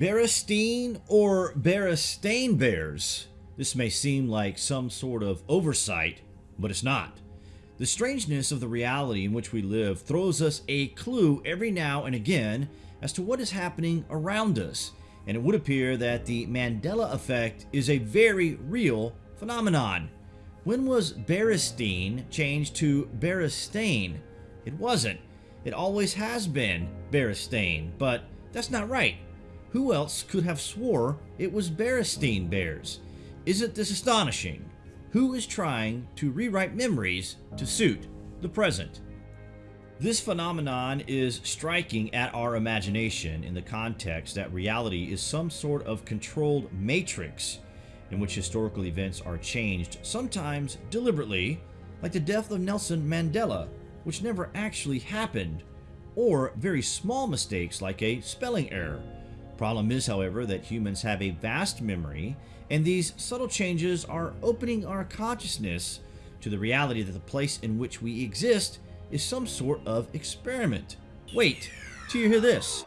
Berenstein or Berenstain Bears? This may seem like some sort of oversight, but it's not. The strangeness of the reality in which we live throws us a clue every now and again as to what is happening around us, and it would appear that the Mandela effect is a very real phenomenon. When was Berenstein changed to Berenstain? It wasn't. It always has been Berenstain, but that's not right. Who else could have swore it was Berenstein Bears? Isn't this astonishing? Who is trying to rewrite memories to suit the present? This phenomenon is striking at our imagination in the context that reality is some sort of controlled matrix in which historical events are changed, sometimes deliberately, like the death of Nelson Mandela, which never actually happened, or very small mistakes like a spelling error. Problem is, however, that humans have a vast memory, and these subtle changes are opening our consciousness to the reality that the place in which we exist is some sort of experiment. Wait till you hear this.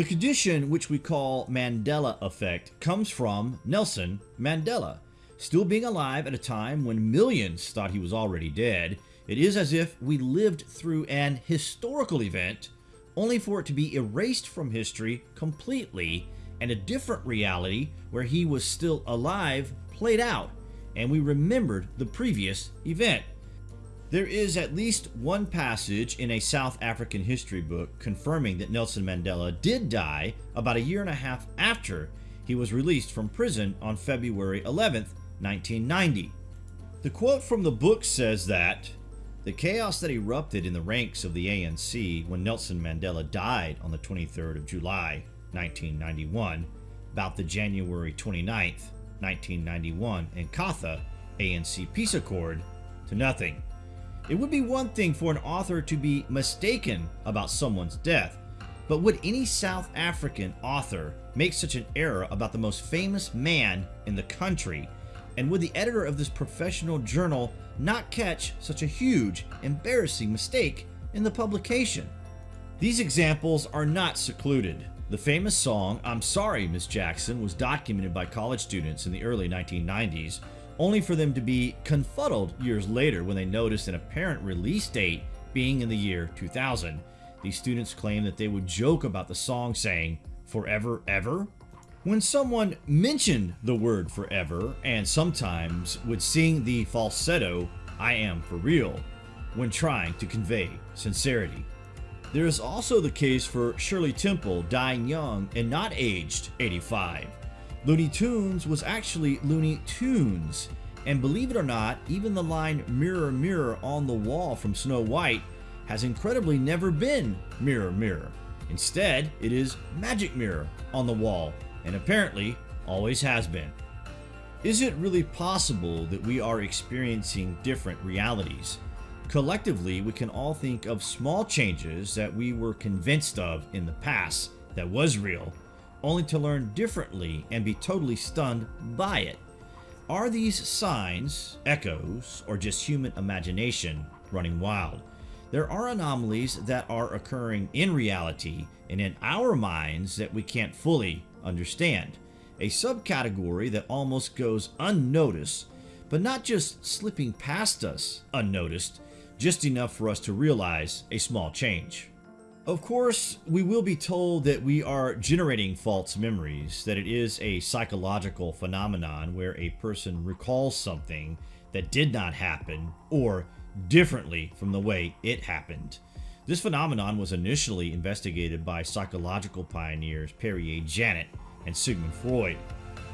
The condition which we call Mandela effect comes from Nelson Mandela. Still being alive at a time when millions thought he was already dead, it is as if we lived through an historical event only for it to be erased from history completely and a different reality where he was still alive played out and we remembered the previous event. There is at least one passage in a South African history book confirming that Nelson Mandela did die about a year and a half after he was released from prison on February 11, 1990. The quote from the book says that the chaos that erupted in the ranks of the ANC when Nelson Mandela died on the 23rd of July 1991, about the January 29, 1991 Inkatha ANC peace accord, to nothing. It would be one thing for an author to be mistaken about someone's death, but would any South African author make such an error about the most famous man in the country? And would the editor of this professional journal not catch such a huge, embarrassing mistake in the publication? These examples are not secluded. The famous song, I'm Sorry Miss Jackson, was documented by college students in the early 1990s only for them to be confuddled years later when they noticed an apparent release date being in the year 2000. These students claim that they would joke about the song saying, forever ever? When someone mentioned the word forever and sometimes would sing the falsetto, I am for real, when trying to convey sincerity. There is also the case for Shirley Temple dying young and not aged 85. Looney Tunes was actually Looney Tunes. And believe it or not, even the line Mirror Mirror on the Wall from Snow White has incredibly never been Mirror Mirror. Instead, it is Magic Mirror on the Wall, and apparently always has been. Is it really possible that we are experiencing different realities? Collectively, we can all think of small changes that we were convinced of in the past that was real only to learn differently and be totally stunned by it. Are these signs, echoes, or just human imagination running wild? There are anomalies that are occurring in reality and in our minds that we can't fully understand. A subcategory that almost goes unnoticed, but not just slipping past us unnoticed, just enough for us to realize a small change. Of course, we will be told that we are generating false memories, that it is a psychological phenomenon where a person recalls something that did not happen or differently from the way it happened. This phenomenon was initially investigated by psychological pioneers Pierre Janet and Sigmund Freud.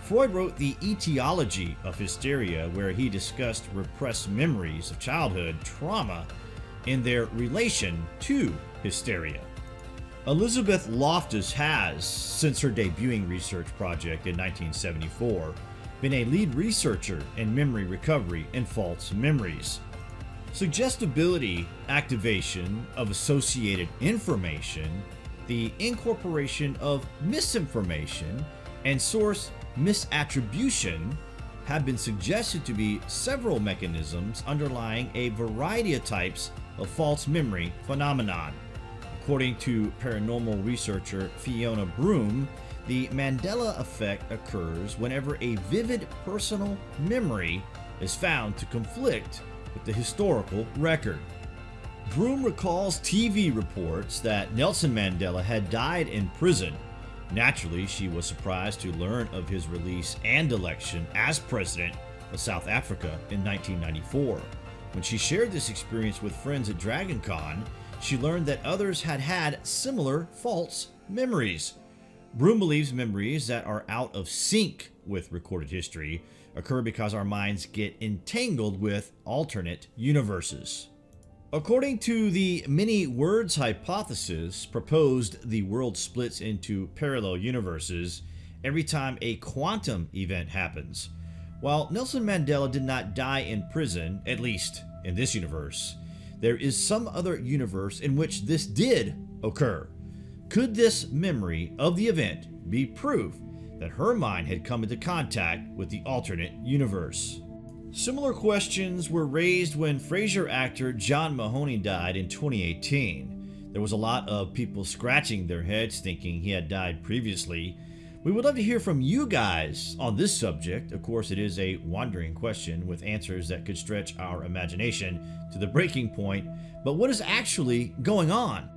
Freud wrote The Etiology of Hysteria where he discussed repressed memories of childhood trauma in their relation to hysteria. Elizabeth Loftus has, since her debuting research project in 1974, been a lead researcher in memory recovery and false memories. Suggestibility, activation of associated information, the incorporation of misinformation, and source misattribution have been suggested to be several mechanisms underlying a variety of types of false memory phenomenon. According to paranormal researcher Fiona Broome, the Mandela effect occurs whenever a vivid personal memory is found to conflict with the historical record. Broome recalls TV reports that Nelson Mandela had died in prison. Naturally, she was surprised to learn of his release and election as president of South Africa in 1994. When she shared this experience with friends at DragonCon, she learned that others had had similar false memories. Broome believes memories that are out of sync with recorded history occur because our minds get entangled with alternate universes. According to the many worlds hypothesis proposed the world splits into parallel universes every time a quantum event happens. While Nelson Mandela did not die in prison, at least in this universe, there is some other universe in which this did occur. Could this memory of the event be proof that her mind had come into contact with the alternate universe? Similar questions were raised when Frasier actor John Mahoney died in 2018. There was a lot of people scratching their heads thinking he had died previously. We would love to hear from you guys on this subject. Of course, it is a wandering question with answers that could stretch our imagination to the breaking point, but what is actually going on?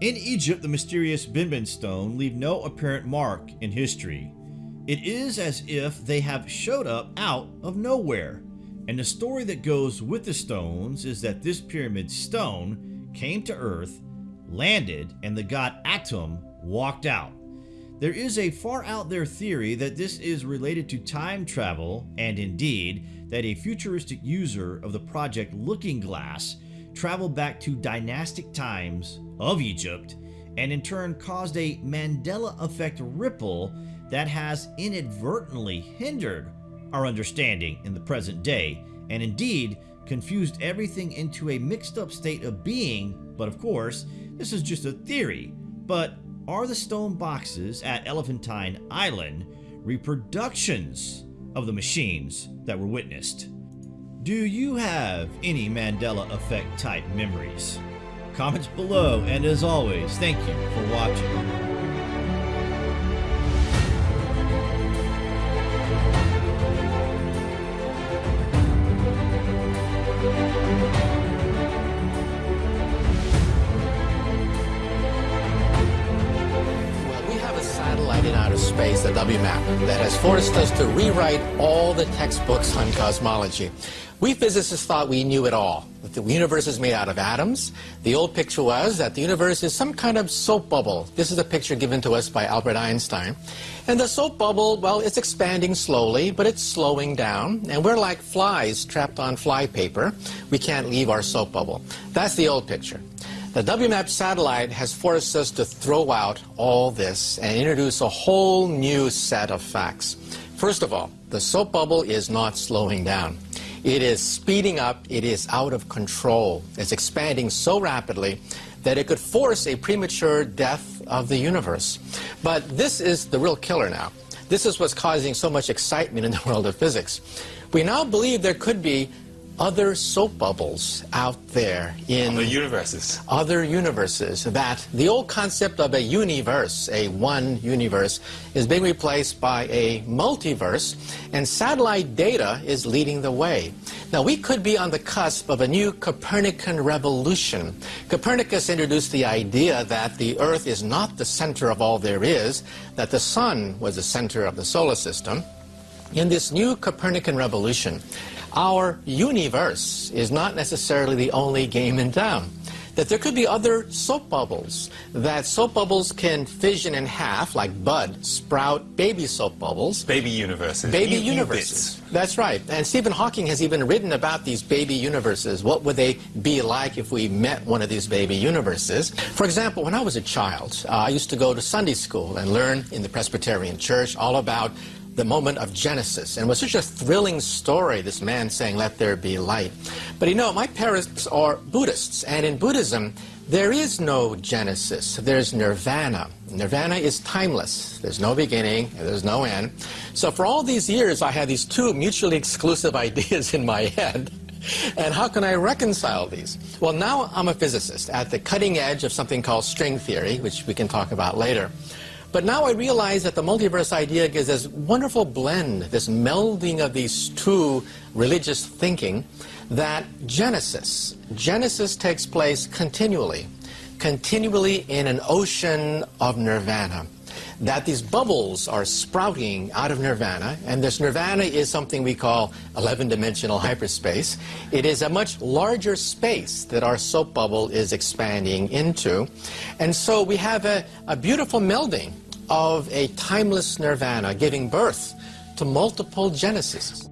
In Egypt, the mysterious Benben stone leave no apparent mark in history. It is as if they have showed up out of nowhere. And the story that goes with the stones is that this pyramid stone came to Earth, landed, and the god Atum walked out. There is a far out there theory that this is related to time travel, and indeed, that a futuristic user of the project Looking Glass traveled back to dynastic times of Egypt and in turn caused a Mandela effect ripple that has inadvertently hindered our understanding in the present day and indeed confused everything into a mixed up state of being. But of course, this is just a theory. But are the stone boxes at Elephantine Island reproductions of the machines that were witnessed? Do you have any Mandela Effect type memories? Comments below, and as always, thank you for watching. The WMAP, that has forced us to rewrite all the textbooks on cosmology. We physicists thought we knew it all, that the universe is made out of atoms. The old picture was that the universe is some kind of soap bubble. This is a picture given to us by Albert Einstein. And the soap bubble, well, it's expanding slowly, but it's slowing down. And we're like flies trapped on fly paper. We can't leave our soap bubble. That's the old picture. The WMAP satellite has forced us to throw out all this and introduce a whole new set of facts. First of all, the soap bubble is not slowing down. It is speeding up, it is out of control. It's expanding so rapidly that it could force a premature death of the universe. But this is the real killer now. This is what's causing so much excitement in the world of physics. We now believe there could be other soap bubbles out there in other universes. Other universes. That the old concept of a universe, a one universe, is being replaced by a multiverse, and satellite data is leading the way. Now, we could be on the cusp of a new Copernican revolution. Copernicus introduced the idea that the Earth is not the center of all there is, that the Sun was the center of the solar system. In this new Copernican revolution, our universe is not necessarily the only game in town. That there could be other soap bubbles, that soap bubbles can fission in half, like bud, sprout baby soap bubbles. Baby universes. Baby U universes. That's right. And Stephen Hawking has even written about these baby universes. What would they be like if we met one of these baby universes? For example, when I was a child, uh, I used to go to Sunday school and learn in the Presbyterian Church all about the moment of Genesis. And it was such a thrilling story, this man saying, Let there be light. But you know, my parents are Buddhists, and in Buddhism, there is no Genesis, there's nirvana. Nirvana is timeless. There's no beginning, there's no end. So for all these years, I had these two mutually exclusive ideas in my head. And how can I reconcile these? Well, now I'm a physicist at the cutting edge of something called string theory, which we can talk about later. But now I realize that the multiverse idea gives this wonderful blend, this melding of these two religious thinking, that Genesis, Genesis takes place continually, continually in an ocean of nirvana that these bubbles are sprouting out of nirvana, and this nirvana is something we call 11-dimensional hyperspace. It is a much larger space that our soap bubble is expanding into. And so we have a, a beautiful melding of a timeless nirvana giving birth to multiple genesis.